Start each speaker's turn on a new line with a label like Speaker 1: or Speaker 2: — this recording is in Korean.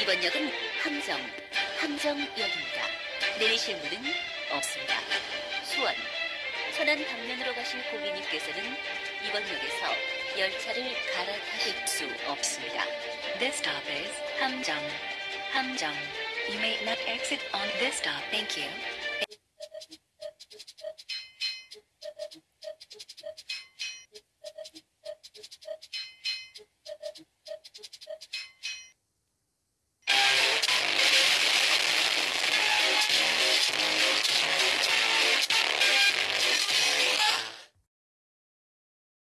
Speaker 1: 이번 역은 함정, 함정역입니다. 내리실 문은 없습니다. 수원, 천안 방면으로 가신 고객님께서는 이번 역에서 열차를 갈아타실 수 없습니다.
Speaker 2: This stop is 함정, 함정. You may not exit on this stop. Thank you.